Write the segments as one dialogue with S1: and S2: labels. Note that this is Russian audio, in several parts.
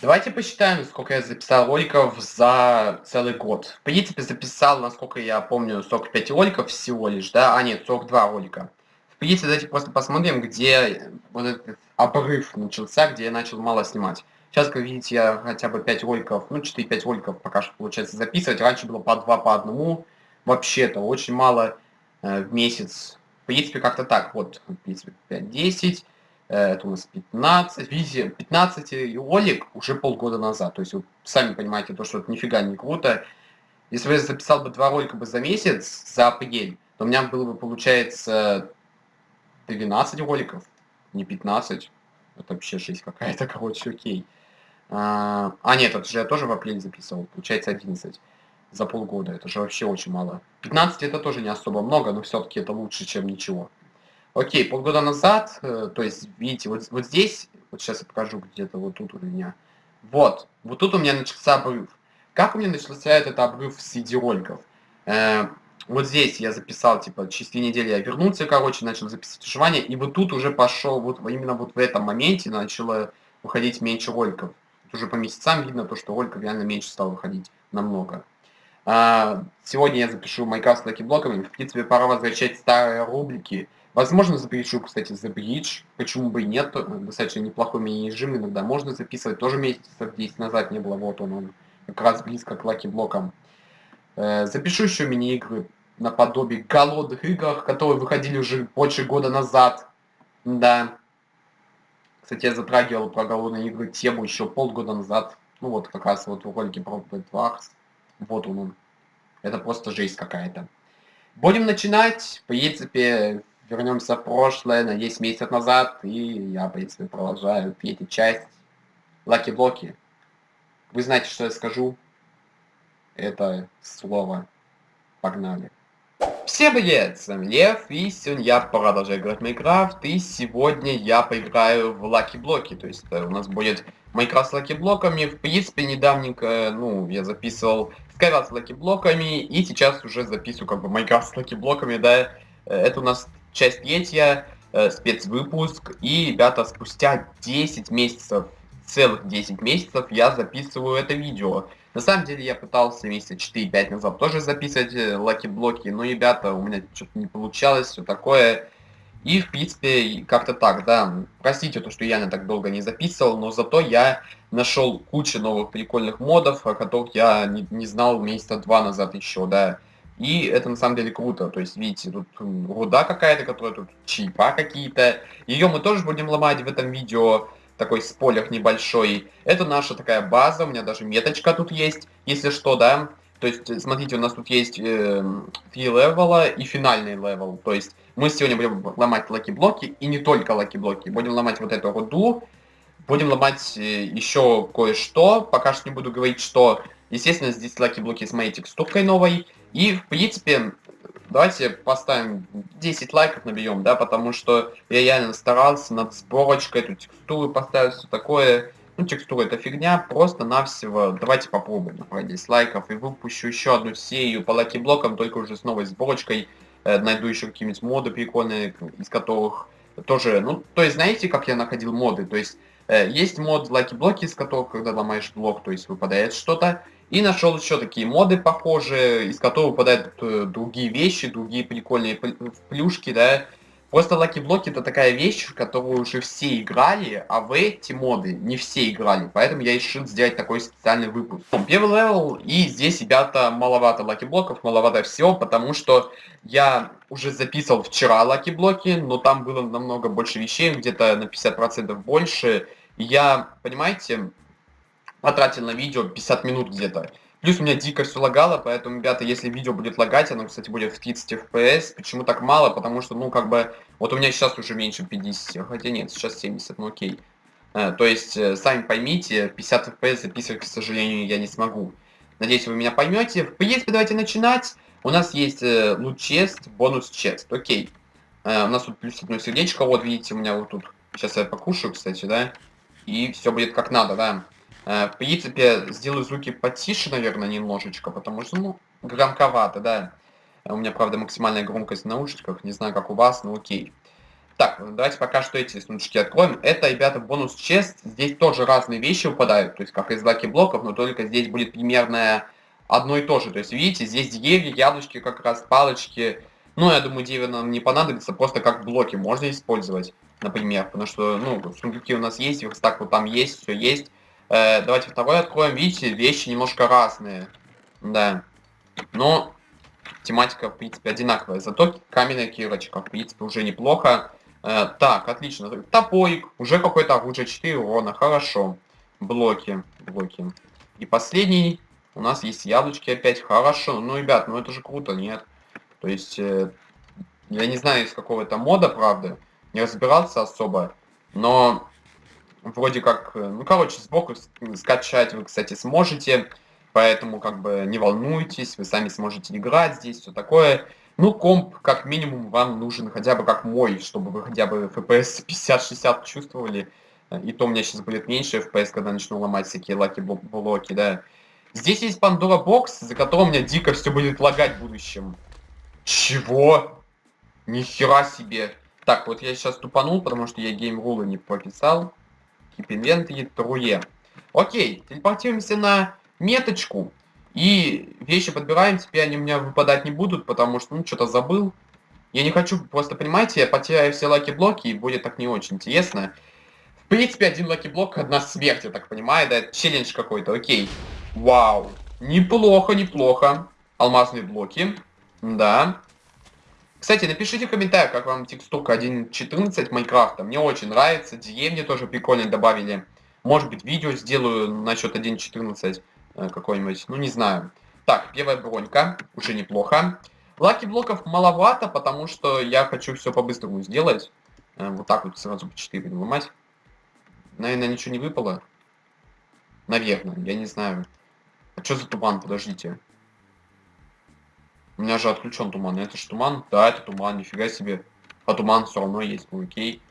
S1: Давайте посчитаем, сколько я записал роликов за целый год. В принципе, записал, насколько я помню, 45 роликов всего лишь, да? А нет, 42 ролика. В принципе, давайте просто посмотрим, где вот этот обрыв начался, где я начал мало снимать. Сейчас, как видите, я хотя бы 5 роликов, ну 4-5 роликов пока что получается записывать. Раньше было по 2, по одному. Вообще-то очень мало э, в месяц. В принципе, как-то так. Вот, в принципе, 5-10. Э, это у нас 15, видите, 15 ролик уже полгода назад. То есть вы сами понимаете, то, что это нифига не круто. Если бы я записал бы два ролика бы за месяц, за апрель, то у меня было бы, получается, 12 роликов, не 15. Это вообще 6 какая-то, короче, окей. А, а, нет, это же я тоже в апреле записывал, получается 11 за полгода. Это же вообще очень мало. 15 это тоже не особо много, но все-таки это лучше, чем ничего. Окей, полгода назад, э, то есть, видите, вот, вот здесь, вот сейчас я покажу где-то вот тут у меня, вот, вот тут у меня начался обрыв. Как у меня начался этот обрыв с видеороликов? Э, вот здесь я записал, типа, через две недели я вернулся, короче, начал записывать выживание, и вот тут уже пошел, вот именно вот в этом моменте начало выходить меньше роликов. Тут уже по месяцам видно то, что роликов реально меньше стало выходить намного. А, сегодня я запишу Minecraft с lucky block ами. В принципе, пора возвращать старые рубрики. Возможно, запишу, кстати, за bridge. Почему бы и нет. Достаточно неплохой мини-режим. Иногда можно записывать. Тоже месяцев 10 назад не было. Вот он, он как раз близко к lucky block ам. Э, запишу еще мини-игры наподобие голодных игр, которые выходили уже больше года назад. Да. Кстати, я затрагивал про голодные игры тему еще полгода назад. Ну вот как раз вот в ролике про Bed Wars. Вот он. Это просто жесть какая-то. Будем начинать. В принципе, вернемся в прошлое на 10 месяцев назад. И я, в принципе, продолжаю третью часть. Lucky-блоки. Вы знаете, что я скажу? Это слово. Погнали. Всем привет, с вами Лев, и сегодня я продолжаю играть в Майнкрафт, и сегодня я поиграю в Lucky Блоки, то есть э, у нас будет Майнкрафт с Lucky Блоками, в принципе, недавненько, ну, я записывал Скайрат с Lucky Блоками, и сейчас уже записываю как бы Майнкрафт с Lucky Блоками, да, э, это у нас часть третья, э, спецвыпуск, и, ребята, спустя 10 месяцев, целых 10 месяцев я записываю это видео, на самом деле я пытался месяца 4-5 назад тоже записывать э, lucky-блоки, но, ребята, у меня что-то не получалось, все такое. И, в принципе, как-то так, да. Простите то, что я не так долго не записывал, но зато я нашел кучу новых прикольных модов, о которых я не, не знал месяца два назад еще, да. И это на самом деле круто. То есть, видите, тут руда какая-то, которая тут типа какие-то. Ее мы тоже будем ломать в этом видео такой спойлер небольшой. Это наша такая база, у меня даже меточка тут есть, если что, да. То есть, смотрите, у нас тут есть э, три level а и финальный level. То есть, мы сегодня будем ломать lucky-блоки, и не только lucky-блоки. Будем ломать вот эту руду, будем ломать э, еще кое-что. Пока что не буду говорить, что, естественно, здесь lucky-блоки с моей текстуркой новой. И, в принципе, давайте поставим 10 лайков наберем, да, потому что я реально старался над сборочкой, эту текстуру поставить, все такое. Ну, текстура это фигня, просто навсего давайте попробуем набрать 10 лайков и выпущу еще одну серию по lucky-блокам, только уже с новой сборочкой. Э, найду еще какие-нибудь моды прикольные, из которых тоже, ну, то есть, знаете, как я находил моды, то есть, э, есть мод lucky-блоки, из которых, когда ломаешь блок, то есть, выпадает что-то, и нашел еще такие моды похожие, из которых выпадают э, другие вещи, другие прикольные плюшки, да. Просто Lucky Block это такая вещь, в которую уже все играли, а в эти моды не все играли. Поэтому я решил сделать такой специальный выпуск. Первый level, и здесь, ребята, маловато Lucky Блоков, маловато всего, потому что я уже записывал вчера Lucky Блоки, но там было намного больше вещей, где-то на 50% больше. И я, понимаете, потратил на видео 50 минут где-то. Плюс у меня дико все лагало, поэтому, ребята, если видео будет лагать, оно, кстати, будет в 30 FPS. Почему так мало? Потому что, ну, как бы, вот у меня сейчас уже меньше 50, хотя нет, сейчас 70, ну окей. Э, то есть, э, сами поймите, 50 FPS записывать, к сожалению, я не смогу. Надеюсь, вы меня поймете. В принципе, давайте начинать. У нас есть э, лут-чест, бонус-чест, окей. Э, у нас тут плюс одно сердечко, вот, видите, у меня вот тут, сейчас я покушаю, кстати, да. И все будет как надо, да. Э, в принципе, сделаю звуки потише, наверное, немножечко, потому что, ну, громковато, да. У меня, правда, максимальная громкость в наушниках, не знаю, как у вас, но окей. Так, давайте пока что эти сундучки откроем. Это, ребята, бонус чест. Здесь тоже разные вещи выпадают, то есть как из лаки блоков, но только здесь будет примерно одно и то же. То есть, видите, здесь деревья, яблочки как раз, палочки. Ну, я думаю, деревья нам не понадобится, просто как блоки можно использовать, например. Потому что, ну, сундуки у нас есть, верстак вот там есть, все есть. Э, давайте второй откроем. Видите, вещи немножко разные. Да. Но тематика, в принципе, одинаковая. Зато каменная кирочка, в принципе, уже неплохо. Э, так, отлично. Топорик. Уже какой-то оружие 4 урона. Хорошо. Блоки. Блоки. И последний. У нас есть яблочки опять. Хорошо. Ну, ребят, ну это же круто, нет? То есть, э, я не знаю, из какого это мода, правда. Не разбирался особо. Но вроде как... Э, ну, короче, сбоку скачать вы, кстати, сможете. Поэтому, как бы, не волнуйтесь. Вы сами сможете играть здесь, все такое. Ну, комп, как минимум, вам нужен хотя бы как мой, чтобы вы хотя бы FPS 50-60 чувствовали. И то у меня сейчас будет меньше FPS, когда начну ломать всякие lucky-блоки, да. Здесь есть Pandora Box, за которым у меня дико все будет лагать в будущем. Чего? Нихера себе. Так, вот я сейчас тупанул, потому что я gamerule ы не прописал. Inventory, true. Окей, телепортируемся на меточку. И вещи подбираем, теперь они у меня выпадать не будут, потому что, ну, что-то забыл. Я не хочу, просто понимаете, я потеряю все lucky-блоки, и будет так не очень интересно. В принципе, один lucky-блок, одна смерть, я так понимаю, да, челлендж какой-то, окей. Вау, неплохо, неплохо. Алмазные блоки, да. Кстати, напишите в комментариях, как вам текстурка 1.14 Майнкрафта. Мне очень нравится, деревни тоже прикольно добавили. Может быть, видео сделаю насчет 1.14. Э, какой-нибудь, ну не знаю. Так, первая бронька, уже неплохо. Lucky блоков маловато, потому что я хочу все по-быстрому сделать. Э, вот так вот сразу по 4 выломать. Наверное, ничего не выпало. Наверное, я не знаю. А что за туман? Подождите. У меня же отключен туман. Это же туман? Да, это туман, нифига себе. А туман все равно есть, ну окей.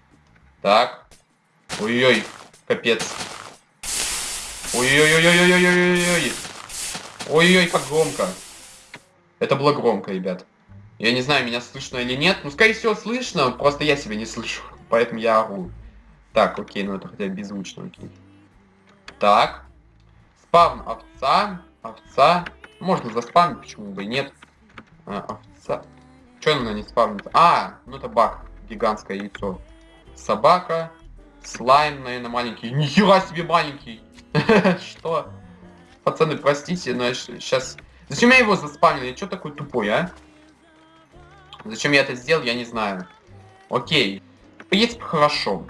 S1: Так. Ой-ой-ой, капец. Ой-ой-ой-ой-ой-ой-ой-ой. Ой-ой, как громко. Это было громко, ребят. Я не знаю, меня слышно или нет. Ну, скорее всего, слышно, просто я себя не слышу. Поэтому я ору. Так, окей, ну это хотя бы беззвучно, окей. Так. Спавн овца. Овца. Можно заспавнить, почему бы и нет. А, овца. Че она не спавнится? А, ну это баг. Гигантское яйцо. Собака. Слайм, наверное, маленький. Нихера себе маленький. Что? Пацаны, простите, но сейчас... Зачем я его заспамил? Я что такой тупой, а? Зачем я это сделал, я не знаю. Окей. В принципе, хорошо.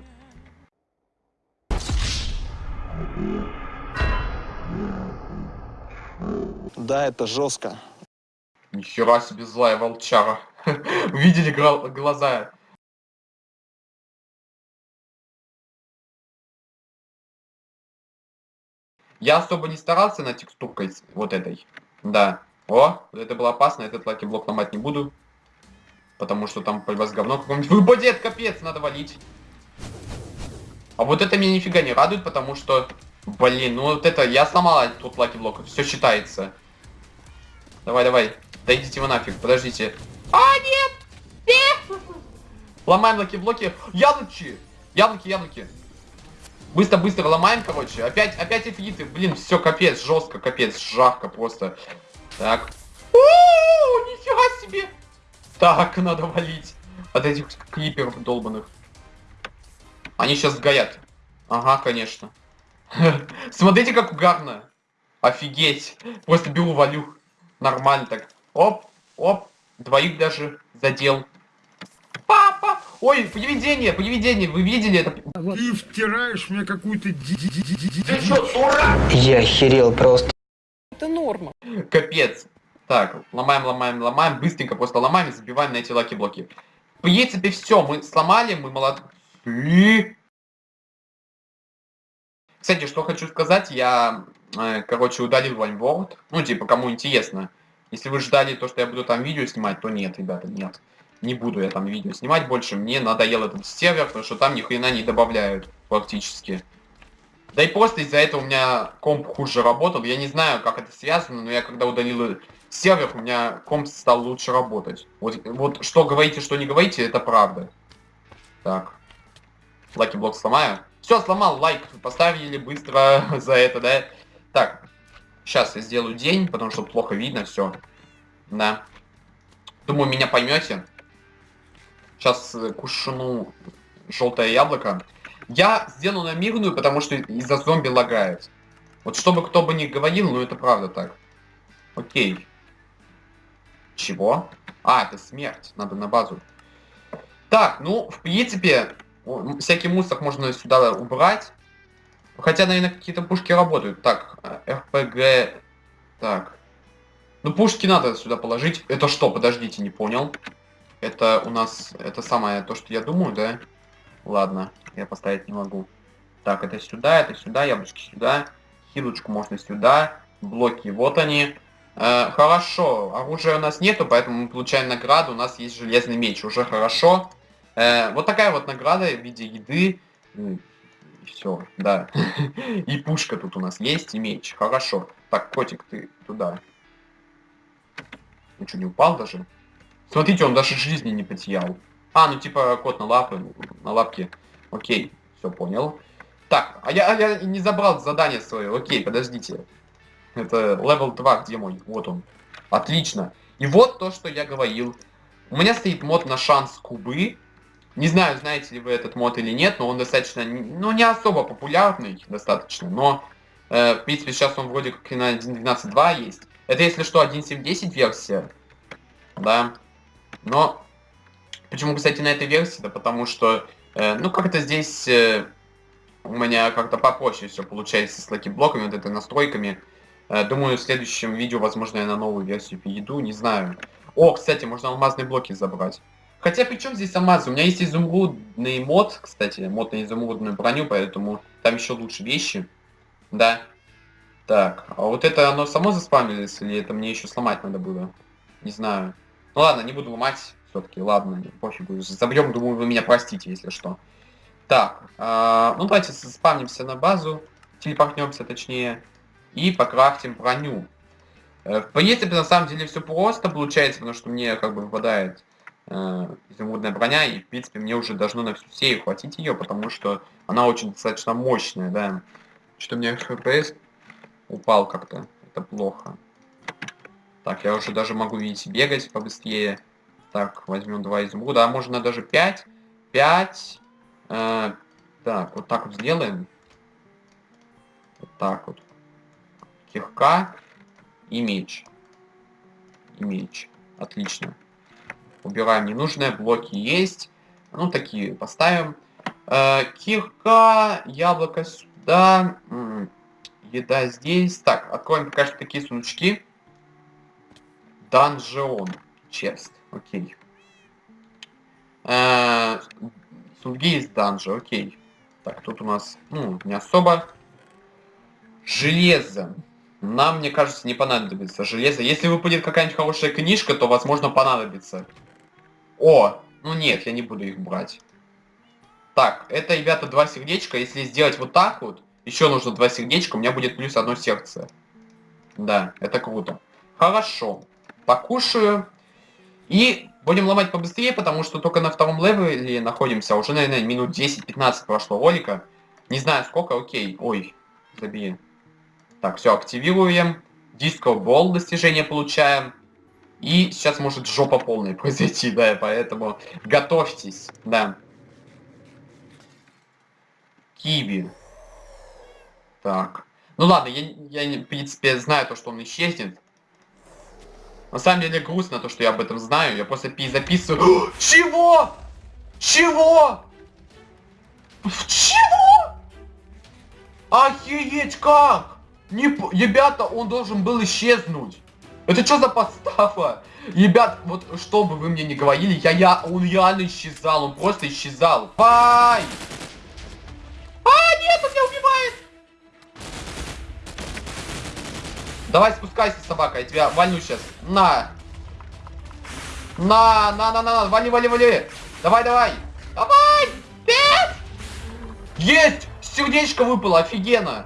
S2: Да, это жестко.
S1: Нихера себе злая волчара. Видели глаза Я особо не старался над текстуркой вот этой. Да. О, это было опасно, этот lucky-блок ломать не буду. Потому что там по вас говно каком-нибудь выпадет, капец, надо валить. А вот это меня нифига не радует, потому что... Блин, ну вот это... Я сломал тут lucky-блок, все считается. Давай, давай. Да идите вы нафиг, подождите. А, нет! Нет! Ломаем lucky-блоки. Яблоки! Яблоки, яблоки. Быстро, быстро ломаем, короче. Опять, опять эфиты. Блин, все, капец, жестко, капец, жарко просто. Так. О, нифига себе. Так, надо валить от этих клиперов долбанных. Они сейчас сгорят. Ага, конечно. Смотрите, как угарно. Офигеть. Просто беру, валю. Нормально так. Оп, оп. Двоих даже задел. Папа! Ой, привидение, привидение, вы видели это?
S3: Ты втираешь мне какую-то...
S1: Ты что, дурак?
S4: Я охерел просто.
S5: Это норма.
S1: Капец. Так, ломаем, ломаем, ломаем, быстренько просто ломаем и забиваем на эти lucky-блоки. В принципе, все, мы сломали, мы молодцы. Кстати, что хочу сказать, я, э, короче, удалил OneWorld. Ну, типа, кому интересно. Если вы ждали то, что я буду там видео снимать, то нет, ребята, нет не буду я там видео снимать больше, мне надоел этот сервер, потому что там ни хрена не добавляют практически. Да и просто из-за этого у меня комп хуже работал, я не знаю, как это связано, но я когда удалил сервер, у меня комп стал лучше работать. Вот, вот что говорите, что не говорите, это правда. Так. Лаки блок сломаю. Все, сломал, лайк поставили быстро за это, да? Так, сейчас я сделаю день, потому что плохо видно все. Да. Думаю, меня поймете. Сейчас э, кушну желтое яблоко. Я сделаю на мирную, потому что из-за зомби лагает. Вот чтобы кто бы ни говорил, ну это правда так. Окей. Чего? А, это смерть. Надо на базу. Так, ну, в принципе, всякий мусор можно сюда убрать. Хотя, наверное, какие-то пушки работают. Так, РПГ... Так. Ну, пушки надо сюда положить. Это что? Подождите, не понял. Это у нас... Это самое то, что я думаю, да? Ладно, я поставить не могу. Так, это сюда, это сюда, яблочки сюда. Хилочку можно сюда. Блоки, вот они. Э, хорошо, оружия у нас нету, поэтому мы получаем награду. У нас есть железный меч, уже хорошо. Э, вот такая вот награда в виде еды. Все, да. И пушка тут у нас есть, и меч. Хорошо. Так, котик, ты туда. Ну что, не упал даже? Смотрите, он даже жизни не потерял. А, ну типа кот на лапы, на лапке. Окей, все понял. Так, а я, а я не забрал задание свое. Окей, подождите. Это level 2, где мой? Вот он. Отлично. И вот то, что я говорил. У меня стоит мод на chance кубы. Не знаю, знаете ли вы этот мод или нет, но он достаточно, ну, не особо популярный, достаточно, но, э, в принципе, сейчас он вроде как и на 1.12.2 есть. Это, если что, 1.7.10 версия, да, но почему, кстати, на этой версии? Да потому что, э, ну, как-то здесь э, у меня как-то попроще все получается с lucky-блоками, вот этой настройками. Э, думаю, в следующем видео, возможно, я на новую версию перейду, не знаю. О, кстати, можно алмазные блоки забрать. Хотя, при чем здесь алмазы? У меня есть изумрудный мод, кстати, мод на изумрудную броню, поэтому там еще лучше вещи. Да. Так, а вот это оно само заспамилось, или это мне еще сломать надо было? Не знаю. Ну ладно, не буду ломать все-таки, ладно, пофигу. Забьем, думаю, вы меня простите, если что. Так, э, ну давайте спавнимся на базу, телепортнемся точнее, и покрафтим броню. Э, в принципе, на самом деле все просто получается, потому что мне как бы выпадает э, изумрудная броня, и, в принципе, мне уже должно на всю серию хватить ее, потому что она очень достаточно мощная, да. Что у меня FPS упал как-то, это плохо. Так, я уже даже могу, видите, бегать побыстрее. Так, возьмем два изумруда, а можно даже 5. 5. Э, так, вот так вот сделаем. Вот так вот. Кирка и меч. И меч. Отлично. Убираем ненужные, блоки есть. Ну, такие поставим. Э, кирка, яблоко сюда. Еда здесь. Так, откроем пока что такие сундучки. Данжион. Чест. Окей. Э, сундуки из данжа. Окей. Так, тут у нас, ну, не особо. Железо. Нам, мне кажется, не понадобится железо. Если выпадет какая-нибудь хорошая книжка, то, возможно, понадобится. О, ну нет, я не буду их брать. Так, это, ребята, два сердечка. Если сделать вот так вот, еще нужно два сердечка, у меня будет плюс одно сердце. Да, это круто. Хорошо. Покушаю. И будем ломать побыстрее, потому что только на втором левеле находимся. Уже, наверное, минут 10-15 прошло ролика. Не знаю сколько, окей. Ой, забей. Так, все, активируем. Диско Бол достижение получаем. И сейчас может жопа полная произойти, да, поэтому готовьтесь, да. Киви. Так. Ну ладно, я, я, в принципе, знаю то, что он исчезнет. На самом деле грустно то, что я об этом знаю. Я просто пи записываю. Чего? Чего? Чего? Охереть как? Не, ребята, он должен был исчезнуть. Это что за подстава? Ребят, вот что бы вы мне не говорили, я, я, он реально исчезал, он просто исчезал. Ай! А, нет, он меня убивает! Давай спускайся, собака, я тебя валю сейчас. На! На, на, на, на, на, вали, вали, вали! Давай, давай! Давай! Пять! Есть! Сердечко выпало, офигенно!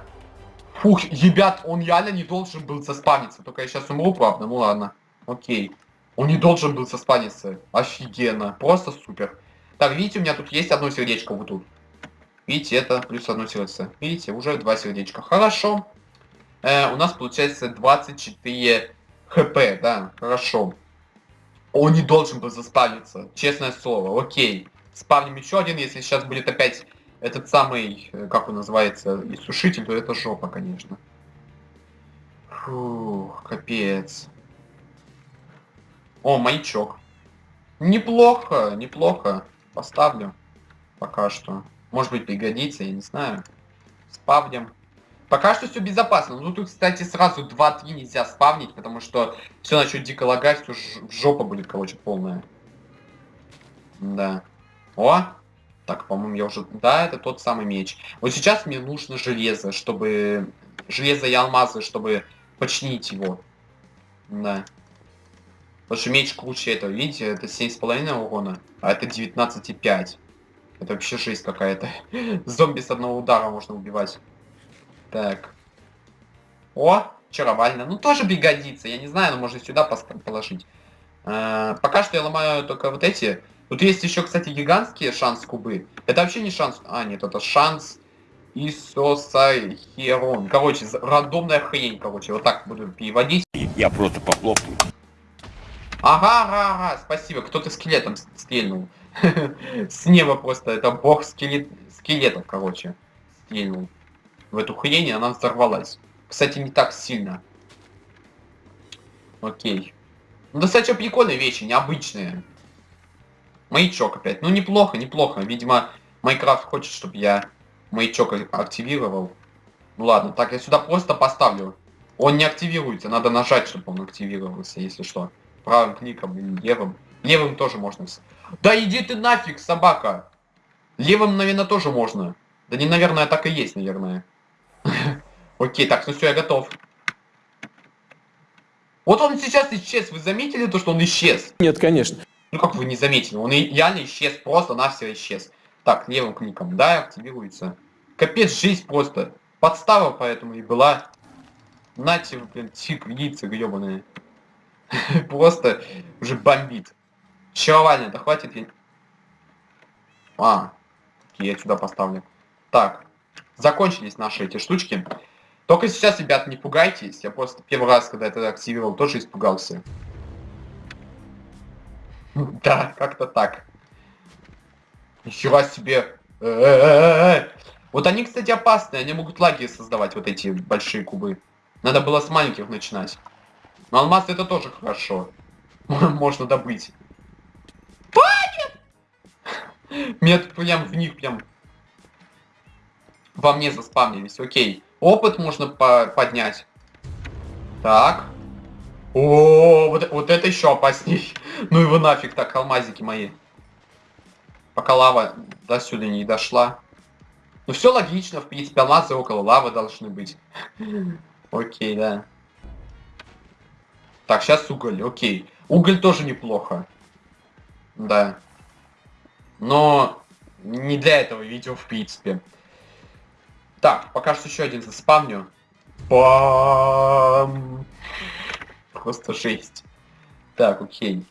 S1: Фух, ребят, он реально не должен был заспамиться. Только я сейчас умру, правда, ну ладно. Окей. Он не должен был заспаниться. Офигенно. Просто супер. Так, видите, у меня тут есть одно сердечко вот тут. Видите, это плюс одно сердце. Видите, уже два сердечка. Хорошо. Э, у нас получается 24 хп, да, хорошо. Он не должен был заспавниться, честное слово, окей. Спавним еще один, если сейчас будет опять этот самый, э, как он называется, иссушитель, то это жопа, конечно. Фух, капец. О, маячок. Неплохо, неплохо. Поставлю. Пока что. Может быть пригодится, я не знаю. Спавним. Пока что все безопасно. Ну тут, кстати, сразу 2-3 нельзя спавнить, потому что все начнет дико лагать, все жопа будет, короче, полная. Да. О! Так, по-моему, я уже... Да, это тот самый меч. Вот сейчас мне нужно железо, чтобы... Железо и алмазы, чтобы починить его. Да. Потому что меч круче этого, видите, это 7,5 урона, а это 19,5. Это вообще жесть какая-то. Зомби с одного удара можно убивать. Так. О, чаровально. Ну, тоже пригодится. Я не знаю, но можно сюда положить. А, пока что я ломаю только вот эти. Тут есть еще, кстати, гигантские шанс кубы. Это вообще не шанс... А, нет, это шанс Исосахерон. Короче, рандомная хрень, короче. Вот так буду переводить.
S4: Я просто похлопаю.
S1: Ага, ага, ага, спасибо. Кто-то скелетом стрельнул. С неба просто. Это бог скелет... скелетов, короче. Стрельнул в эту хрень, и она взорвалась. Кстати, не так сильно. Окей. Ну, достаточно прикольные вещи, необычные. Маячок опять. Ну, неплохо, неплохо. Видимо, Майнкрафт хочет, чтобы я маячок активировал. Ну ладно, так, я сюда просто поставлю. Он не активируется, надо нажать, чтобы он активировался, если что. Правым кликом или левым. Левым тоже можно. Да иди ты нафиг, собака! Левым, наверное, тоже можно. Да не, наверное, так и есть, наверное. Окей, так, ну все, я готов. Вот он сейчас исчез. Вы заметили то, что он исчез?
S2: Нет, конечно.
S1: Ну как вы не заметили? Он реально исчез, просто на все исчез. Так, левым кликом, да, активируется. Капец, жизнь просто. Подстава поэтому и была. Нате, блин, тик, яйца гребаные. Просто уже бомбит. Чавально, да хватит я... А, я сюда поставлю. Так, закончились наши эти штучки. Только сейчас, ребят, не пугайтесь. Я просто первый раз, когда это активировал, тоже испугался. Да, как-то так. Нихера себе. Вот они, кстати, опасные. Они могут лаги создавать, вот эти большие кубы. Надо было с маленьких начинать. Но алмаз это тоже хорошо. Можно добыть. Меня прям в них прям во мне заспавнились. Окей. Опыт можно по поднять. Так. О, вот, вот это еще опасней. ну его нафиг так, алмазики мои. Пока лава до сюда не дошла. Ну все логично, в принципе, алмазы около лавы должны быть. Окей, да. Так, сейчас уголь, окей. Уголь тоже неплохо. Да. Но не для этого видео, в принципе. Так, пока что еще один заспавню. Бам! Просто жесть. Так, окей.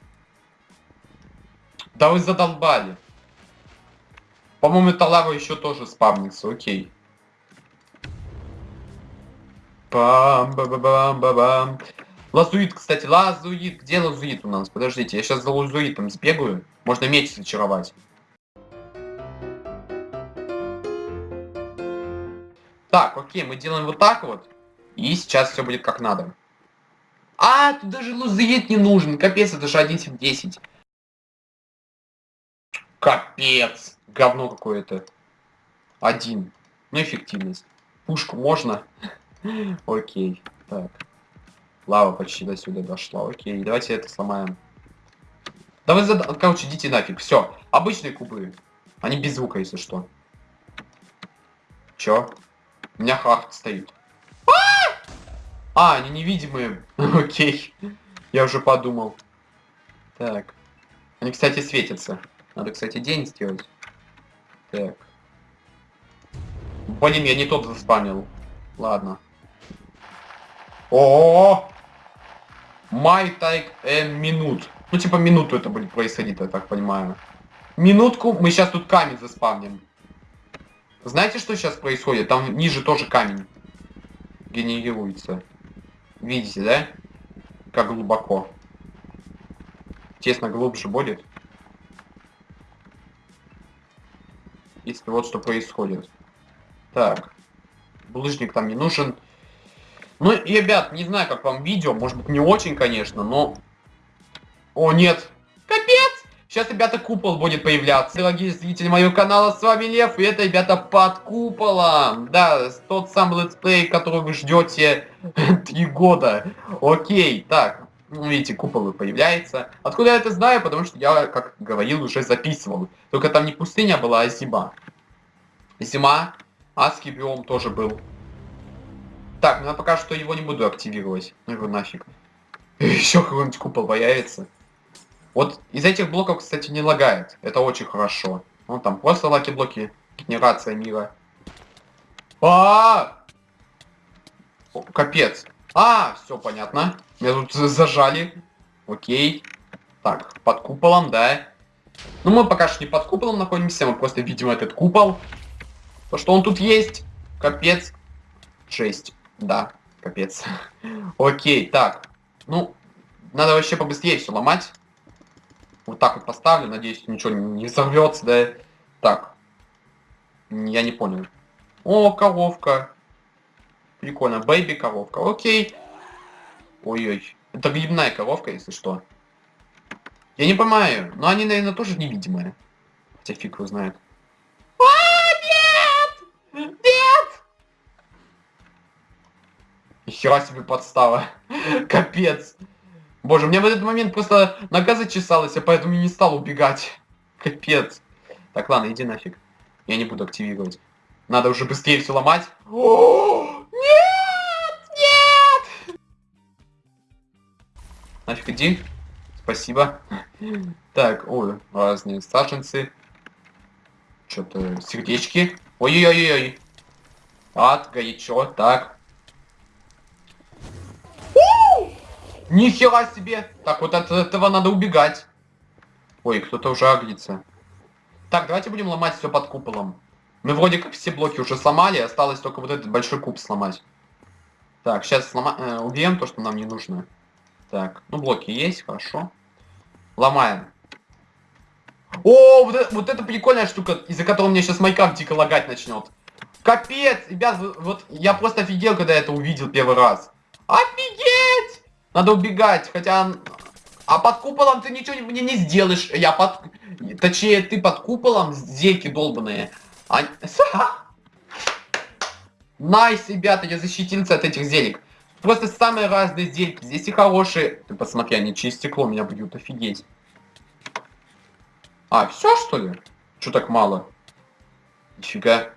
S1: Да вы задолбали. По-моему, эта лава еще тоже спавнится, окей. бам ба ба бам ба бам Лазуит, кстати, лазуит. Где лазуит у нас? Подождите, я сейчас за лазуитом сбегаю. Можно меч зачаровать. Так, окей, мы делаем вот так вот. И сейчас все будет как надо. А, тут даже лузеет не нужен. Капец, это же 1 10. Капец. Говно какое-то. Один. Ну, эффективность. Пушку можно? Окей. Так. Лава почти до сюда дошла. Окей, давайте это сломаем. Давай зад... Короче, идите нафиг. Все. Обычные кубы. Они без звука, если что. Чё? У меня хахт стоит. А, они невидимые. Окей. Я уже подумал. Так. Они, кстати, светятся. Надо, кстати, день сделать. Так. Блин, я не тот заспамил. Ладно. О, Май тайк эн минут. Ну, типа минуту это будет происходить, я так понимаю. Минутку, мы сейчас тут камень заспавним. Знаете, что сейчас происходит? Там ниже тоже камень генерируется. Видите, да? Как глубоко. Тесно глубже будет. Если вот что происходит. Так. Булыжник там не нужен. Ну, ребят, не знаю, как вам видео. Может быть, не очень, конечно, но... О, нет. Капец! Сейчас, ребята, купол будет появляться. Дорогие зрители моего канала, с вами Лев, и это, ребята, под куполом. Да, тот самый let's play, который вы ждете три года. Окей, так. Видите, купол появляется. Откуда я это знаю? Потому что я, как говорил, уже записывал. Только там не пустыня была, а зима. Зима. Адский биом тоже был. Так, ну я пока что его не буду активировать. Ну его нафиг. Еще какой-нибудь купол появится. Вот из этих блоков, кстати, не лагает. Это очень хорошо. Ну там просто lucky-блоки. Генерация мира. А, -а, -а! Капец. А, все понятно. Меня тут зажали. Окей. Так, под куполом, да. Ну, мы пока что не под куполом находимся, мы просто видим этот купол. То, что он тут есть. Капец. 6. Да, капец. Окей, так. Ну, надо вообще побыстрее все ломать. Вот так вот поставлю, надеюсь, ничего не взорвется, да. Так. Я не понял. О, коровка. Прикольно. Бэйби коровка. Окей. Ой-ой. Это грибная коровка, если что. Я не понимаю. Но они, наверное, тоже невидимые. Хотя фиг его знает. А, нет! Нет! Хера себе подстава. Капец. Боже, мне в этот момент просто нога зачесалась, а поэтому не стал убегать. Капец. Так, ладно, иди нафиг. Я не буду активировать. Надо уже быстрее все ломать. О, нет! Нет! Нафиг иди. Спасибо. Так, ой, разные саженцы. Что-то сердечки. Ой-ой-ой-ой. Ад, горячо. Так. Нихера себе! Так, вот от этого надо убегать. Ой, кто-то уже агрится. Так, давайте будем ломать все под куполом. Мы вроде как все блоки уже сломали, осталось только вот этот большой куб сломать. Так, сейчас слома... э, убьем то, что нам не нужно. Так, ну блоки есть, хорошо. Ломаем. О, вот это, вот это прикольная штука, из-за которой мне сейчас Майкап дико лагать начнет. Капец, ребят, вот я просто офигел, когда это увидел первый раз. Офигеть! Надо убегать, хотя... А под куполом ты ничего мне не сделаешь. Я под... Точнее, ты под куполом, зельки долбаные. А... Nice, ребята, я защитился от этих зелек. Просто самые разные зельки. Здесь и хорошие. Ты посмотри, они через стекло меня бьют, офигеть. А, все что ли? Что так мало? Нифига.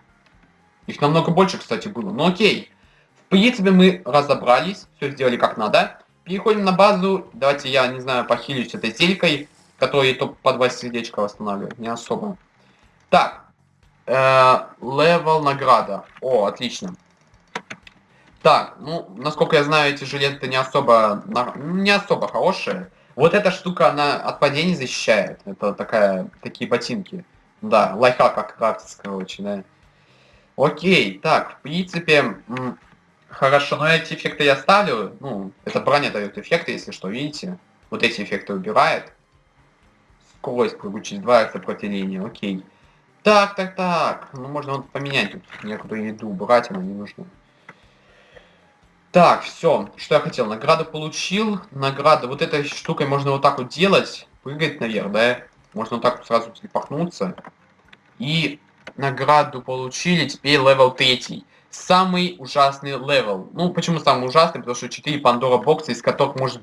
S1: Их намного больше, кстати, было. Ну окей. В принципе, мы разобрались. Все сделали как надо. Переходим на базу. Давайте я, не знаю, похилюсь этой зелькой, которая только по два сердечка восстанавливает. Не особо. Так. Э, level награда. О, отлично. Так, ну, насколько я знаю, эти жилеты не особо, не особо хорошие. Вот эта штука, она от падений защищает. Это такая, такие ботинки. Да, лайфхак как крафтится, короче, да. Окей, так, в принципе, хорошо, но эти эффекты я ставлю. Ну, это броня дает эффекты, если что, видите. Вот эти эффекты убирает. Скорость прыгучесть 2 сопротивление, окей. Так, так, так. Ну, можно вот поменять тут некоторую еду, брать она не нужна. Так, все. Что я хотел? Награду получил. Награда. Вот этой штукой можно вот так вот делать. Прыгать наверх, да? Можно вот так вот сразу телепортнуться. И награду получили. Теперь level 3. Самый ужасный level. Ну, почему самый ужасный? Потому что 4 Pandora box а, из которых может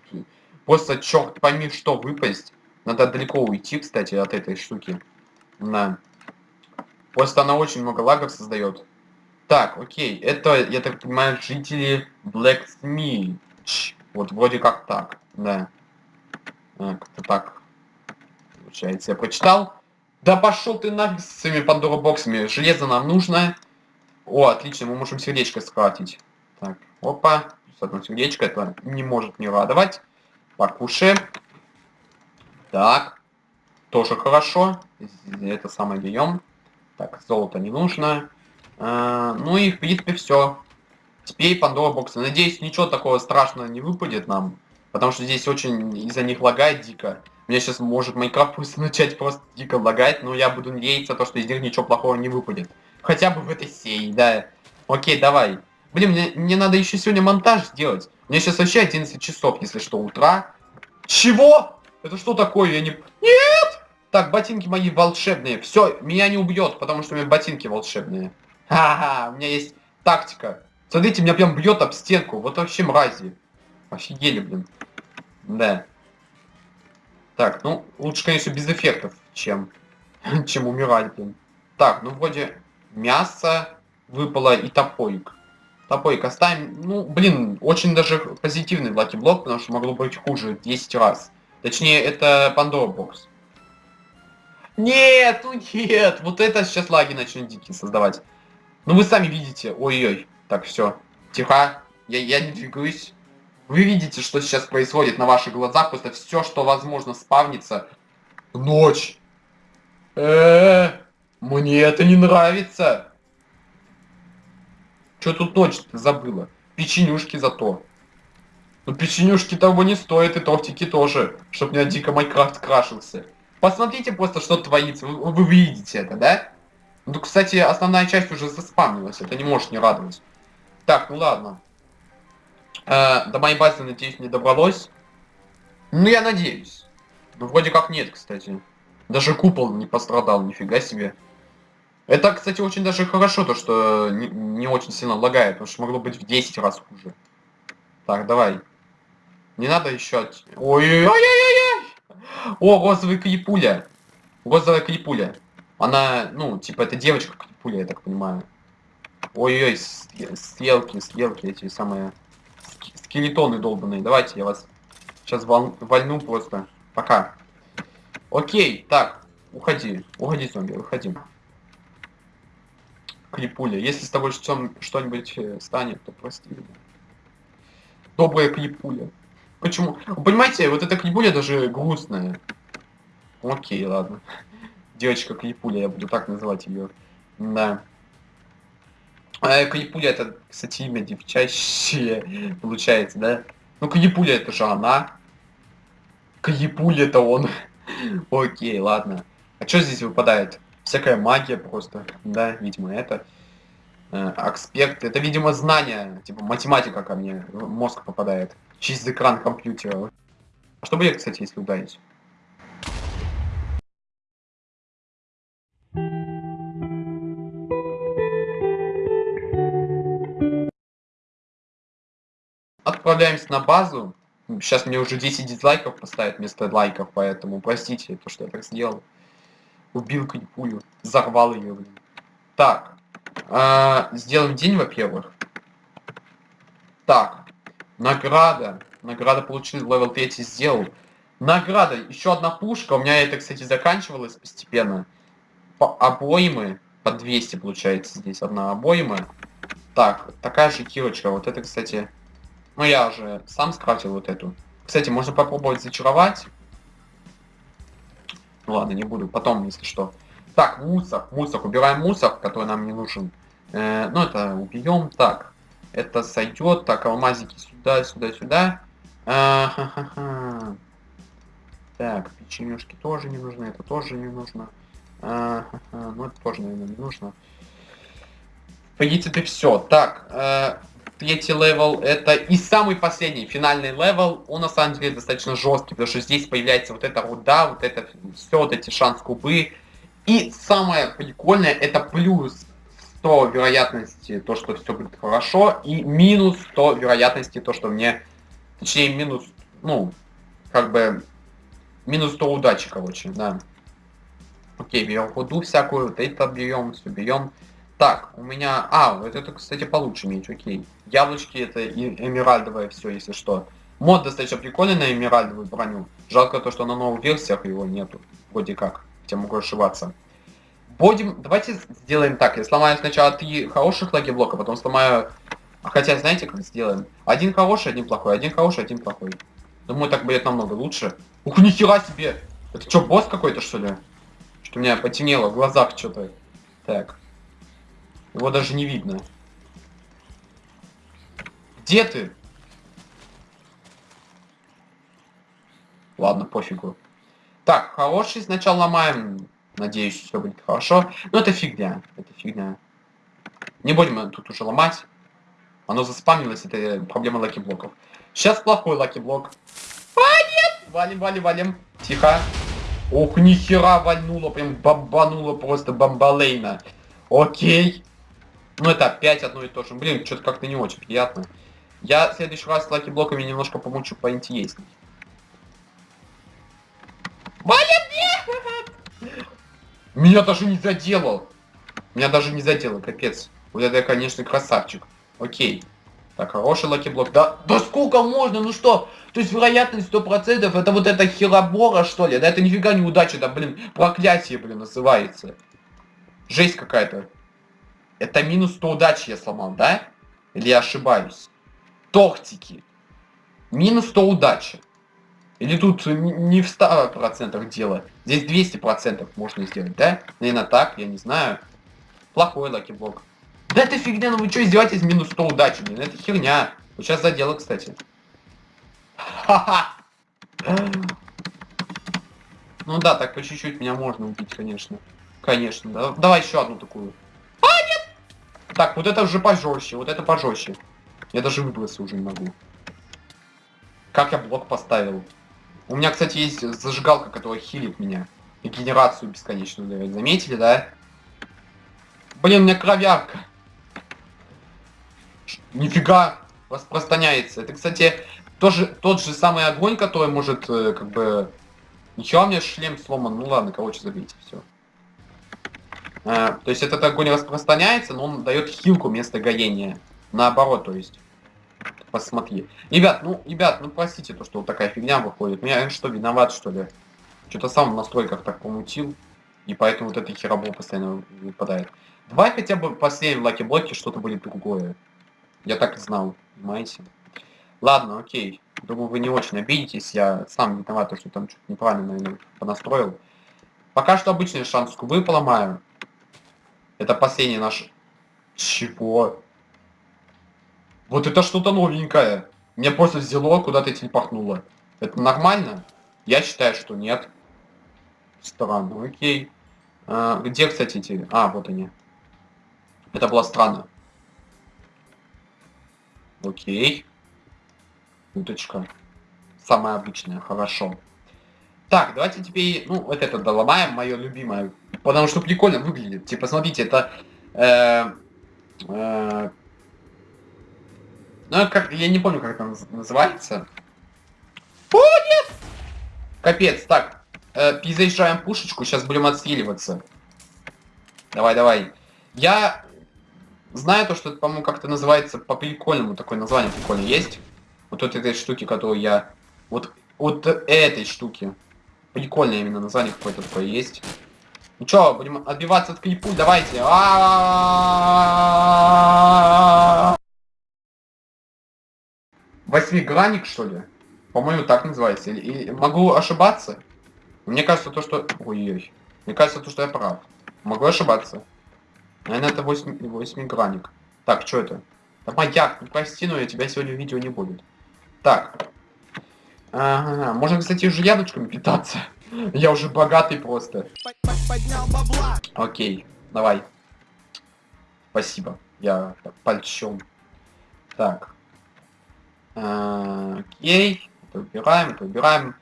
S1: просто черт пойми что выпасть. Надо далеко уйти, кстати, от этой штуки. На. Просто она очень много лагов создает. Так, окей, это, я так понимаю, жители Blacksmith. Вот вроде как так, да. А, как-то так. Получается, я прочитал. Да пошел ты нафиг с своими Пандора боксами. Железо нам нужно. О, отлично, мы можем сердечко скрафтить. Так, опа. Одно сердечко, это не может не радовать. Покушаем. Так. Тоже хорошо. Это самое берем. Так, золото не нужно. А, ну и в принципе все. Теперь Пандора боксы. Надеюсь, ничего такого страшного не выпадет нам. Потому что здесь очень из-за них лагает дико. Мне сейчас может Майнкрафт просто начать просто дико лагать, но я буду надеяться, то, что из них ничего плохого не выпадет. Хотя бы в этой серии, да. Окей, давай. Блин, мне, мне надо еще сегодня монтаж сделать. Мне сейчас вообще 11 часов, если что, утра. Чего? Это что такое? Я не... Нет! Так, ботинки мои волшебные. Все, меня не убьет, потому что у меня ботинки волшебные. Ха-ха, у меня есть тактика. Смотрите, меня прям бьет об стенку. Вот вообще мрази. Офигели, блин. Да. Так, ну, лучше, конечно, без эффектов, чем, чем умирать, блин. Так, ну, вроде мясо выпало и топорик. Топорик оставим. Ну, блин, очень даже позитивный Lucky Блок, потому что могло быть хуже 10 раз. Точнее, это Pandora Box. Нет, ну нет, вот это сейчас лаги начнет дикие создавать. Ну вы сами видите, ой-ой. Так, все, тихо, я, я не двигаюсь. Вы видите, что сейчас происходит на ваших глазах, просто все, что возможно, спавнится. Ночь. Э, -э, -э мне это не нравится. Что тут ночь-то забыла? Печенюшки зато. Ну печенюшки того не стоят, и тортики тоже, чтобы меня дико Майнкрафт крашился. Посмотрите просто, что творится. Вы, вы видите это, да? Ну, кстати, основная часть уже заспамнилась. Это не может не радовать. Так, ну ладно. Э, до моей базы, надеюсь, не добралось. Ну, я надеюсь. Ну, вроде как нет, кстати. Даже купол не пострадал, нифига себе. Это, кстати, очень даже хорошо, то, что не, не очень сильно лагает, потому что могло быть в 10 раз хуже. Так, давай. Не надо еще... Ой-ой-ой-ой-ой! О, розовый крипуля. Розовая крипуля. Она, ну, типа, это девочка крипуля, я так понимаю. Ой-ой, стрелки, стрелки, эти самые скелетоны долбанные. Давайте я вас сейчас вол... вольну просто. Пока. Окей, так, уходи. Уходи, зомби, уходи. Клипуля. Если с тобой что-нибудь э, станет, то прости меня. Добрая клипуля. Почему? понимаете, вот эта клипуля даже грустная. Окей, ладно. Девочка клипуля, я буду так называть ее. Да. А клипуля это, кстати, имя девчачье получается, да? Ну, клипуля это же она. Клипуля это он. Окей, ладно. А что здесь выпадает? Всякая магия просто, да, видимо, это. Э, аспект, это, видимо, знание, типа математика ко мне в мозг попадает через экран компьютера. А что будет, кстати, если ударить? Отправляемся на базу. Сейчас мне уже 10 дизлайков поставят вместо лайков, поэтому простите, то, что я так сделал. Убил пулю. Взорвал ее. Так. Э, сделаем день, во-первых. Так. Награда. Награда получил, level 3 сделал. Награда. Еще одна пушка. У меня это, кстати, заканчивалось постепенно. По обоймы. По 200 получается здесь одна обойма. Так, такая же кирочка. Вот это, кстати... Ну, я уже сам скрафтил вот эту. Кстати, можно попробовать зачаровать. Ладно, не буду. Потом, если что. Так, мусор. Мусор. Убираем мусор, который нам не нужен. Э, ну, это убьем. Так. Это сойдет. Так, алмазики сюда, сюда, сюда. А, ха -ха -ха. Так, печенюшки тоже не нужны. Это тоже не нужно. А, ха -ха. Ну, это тоже, наверное, не нужно. В принципе, все. Так, э, третий level это и самый последний, финальный level, он на самом деле достаточно жесткий, потому что здесь появляется вот эта руда, вот это все, вот эти шанс кубы. И самое прикольное, это плюс 100 вероятности, то, что все будет хорошо, и минус 100 вероятности, то, что мне, точнее, минус, ну, как бы, минус 100 удачи, короче, да. Окей, берем руду всякую, вот это берем, все берем. Так, у меня... А, вот это, кстати, получше меч, окей. Яблочки это и эмеральдовое все, если что. Мод достаточно прикольный на эмеральдовую броню. Жалко то, что на новых версиях его нету. Вроде как. Хотя могу ошибаться. Будем... Давайте сделаем так. Я сломаю сначала три хороших лаги блока, потом сломаю... Хотя, знаете, как сделаем? Один хороший, один плохой. Один хороший, один плохой. Думаю, так будет намного лучше. Ух, нихера себе! Это что, босс какой-то, что ли? Что у меня потемнело в глазах что-то. Так. Его даже не видно. Где ты? Ладно, пофигу. Так, хороший сначала ломаем. Надеюсь, все будет хорошо. Но это фигня. Это фигня. Не будем тут уже ломать. Оно заспамнилось, это проблема lucky-блоков. Сейчас плохой lucky-блок. А, нет! Валим, валим, валим. Тихо. Ох, нихера вальнуло, прям бомбануло просто бомбалейно. Окей. Ну это опять одно и то же. Блин, что-то как-то не очень приятно. Я в следующий раз с lucky-блоками немножко помучу поинтересней. Нет! Меня даже не задело. Меня даже не задело, капец. Вот это я, конечно, красавчик. Окей. Так, хороший lucky-блок. Да, да сколько можно? Ну что? То есть вероятность 100% это вот это херобора, что ли? Да это нифига не удача, да, блин, проклятие, блин, называется. Жесть какая-то. Это минус 100 удачи я сломал, да? Или я ошибаюсь? Тортики. Минус 100 удачи. Или тут не в 100% дело. Здесь 200% можно сделать, да? Наверное так, я не знаю. Плохой lucky-блок. Да это фигня, ну вы что издеваетесь минус 100 удачи, блин, это херня. Вот сейчас задело, кстати. Ха-ха. Ну да, так по чуть-чуть меня можно убить, конечно. Конечно, да. Давай еще одну такую. А, нет! Так, вот это уже пожестче, вот это пожестче. Я даже выбраться уже не могу. Как я блок поставил? У меня, кстати, есть зажигалка, которая хилит меня. И генерацию бесконечную дает. Заметили, да? Блин, у меня кровярка. Нифига распространяется. Это, кстати, тоже тот же самый огонь, который может, э, как бы... Ничего, у меня шлем сломан. Ну ладно, короче, забейте, все. А, то есть этот огонь распространяется, но он дает хилку вместо горения. Наоборот, то есть. Посмотри. Ребят, ну, ребят, ну простите, то, что вот такая фигня выходит. Меня что, виноват, что ли? Что-то сам в настройках так помутил. И поэтому вот эта херобора постоянно выпадает. Давай хотя бы в последнем lucky-блоке что-то будет другое. Я так и знал, понимаете? Ладно, окей. Думаю, вы не очень обидитесь. Я сам виноват, что там что-то неправильно, наверное, понастроил. Пока что обычный шанс кубы поломаю. Это последний наш... Чего? Вот это что-то новенькое. Мне просто взяло, куда-то телепортнуло. Это нормально? Я считаю, что нет. Странно, окей. А, где, кстати, эти... А, вот они. Это было странно. Окей. Уточка. Самая обычная, хорошо. Так, давайте теперь, ну, вот это доломаем, мое любимое. Потому что прикольно выглядит. Типа, смотрите, это... Э, э, ну, как, я не помню, как это называется. О, нет! Капец, так. Э, перезаряжаем пушечку, сейчас будем отстреливаться. Давай, давай. Я Знаю то, что это, по-моему, как-то называется по-прикольному, такое название прикольное есть. Вот от этой штуки, которую я... Вот, вот этой штуки. Прикольное именно название какое-то такое есть. Ну чё, будем отбиваться от клипу, давайте. Восьмигранник, что ли? По-моему, так называется. Или, могу ошибаться? Мне кажется, то, что... Ой-ой. Мне кажется, то, что я прав. Могу ошибаться. Наверное, это 8, 8 граник. Так, что это? Да маяк, ну прости, но я тебя сегодня видео не будет. Так. Ага, можно, кстати, уже яблочками питаться. Я уже богатый просто. Окей, давай. Спасибо. Я польщен. Так. А, окей. Это убираем, это убираем.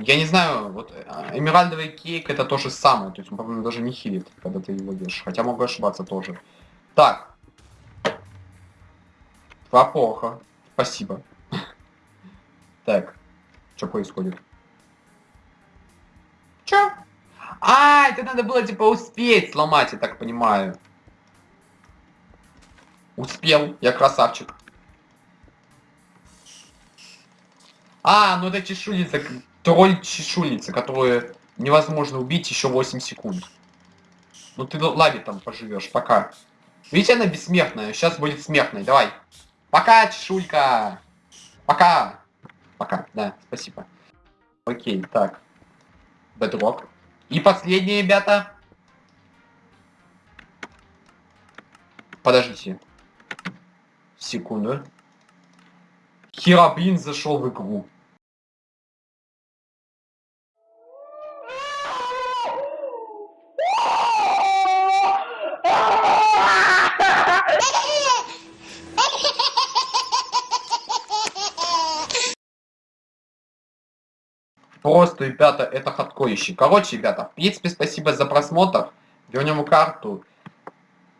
S1: Я не знаю, вот э, эмеральдовый кейк это то же самое, то есть он, по-моему, даже не хилит, когда ты его ешь. Хотя могу ошибаться тоже. Так. Два плохо. Спасибо. Так. Что происходит? А, это надо было типа успеть сломать, я так понимаю. Успел, я красавчик. А, ну это чешуйница тролль чешуйница, которую невозможно убить еще 8 секунд. Ну ты лави там поживешь, пока. Видите, она бессмертная, сейчас будет смертной, давай. Пока, чешулька. Пока. Пока, да, спасибо. Окей, так. Бедрок. И последнее, ребята. Подождите. Секунду. Херабрин зашел в игру. Просто, ребята, это хардкорище. Короче, ребята, в принципе, спасибо за просмотр. Вернем карту.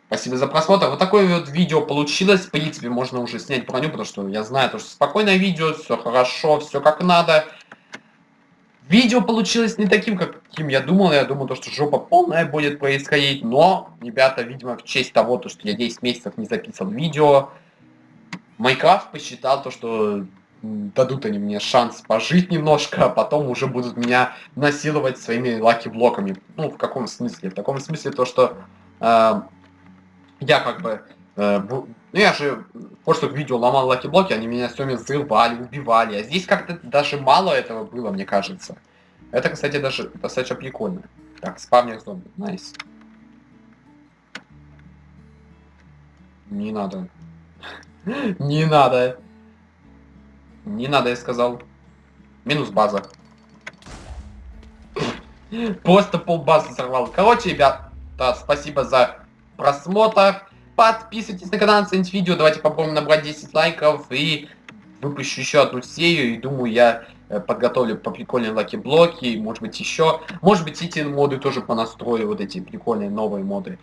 S1: Спасибо за просмотр. Вот такое вот видео получилось. В принципе, можно уже снять броню, потому что я знаю, то, что спокойное видео, все хорошо, все как надо. Видео получилось не таким, каким я думал. Я думал, то, что жопа полная будет происходить. Но, ребята, видимо, в честь того, то, что я 10 месяцев не записал видео, Майкрафт посчитал то, что дадут они мне шанс пожить немножко, а потом уже будут меня насиловать своими lucky-блоками. Ну, в каком смысле? В таком смысле то, что э, я как бы... Э, ну, я же в прошлых видео ломал lucky-блоки, они меня все время взрывали, убивали. А здесь как-то даже мало этого было, мне кажется. Это, кстати, даже достаточно прикольно. Так, спавнер зомби. Nice. Не надо. Не надо. Не надо, я сказал. Минус база. Просто пол базы взорвал. Короче, ребят, спасибо за просмотр. Подписывайтесь на канал, оцените видео. Давайте попробуем набрать 10 лайков. И выпущу еще одну серию. И думаю, я э, подготовлю поприкольнее lucky-блоки. Может быть, еще. Может быть, эти моды тоже понастрою. Вот эти прикольные новые моды.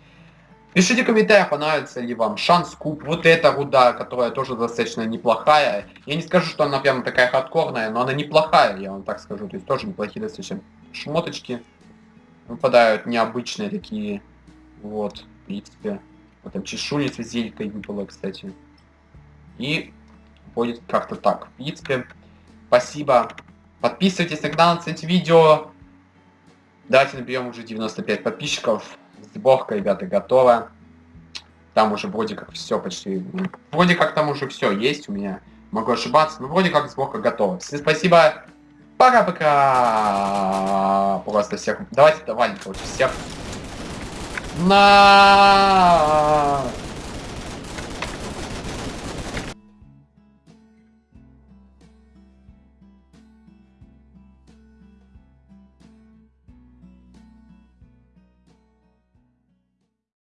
S1: Пишите в комментариях, понравится ли вам шанс куб. Вот эта руда, которая тоже достаточно неплохая. Я не скажу, что она прям такая хардкорная, но она неплохая, я вам так скажу. То есть тоже неплохие достаточно шмоточки. Выпадают необычные такие. Вот, в принципе. Вот там чешуйница зелькой выпала, кстати. И будет как-то так. В принципе, спасибо. Подписывайтесь на канал, цените видео. Давайте наберем уже 95 подписчиков. Сборка, ребята, готова. Там уже вроде как все почти... Вроде как там уже все есть у меня. Могу ошибаться, но вроде как сборка готова. Всем спасибо. Пока-пока. Просто всех... Давайте давай, короче, всех. На.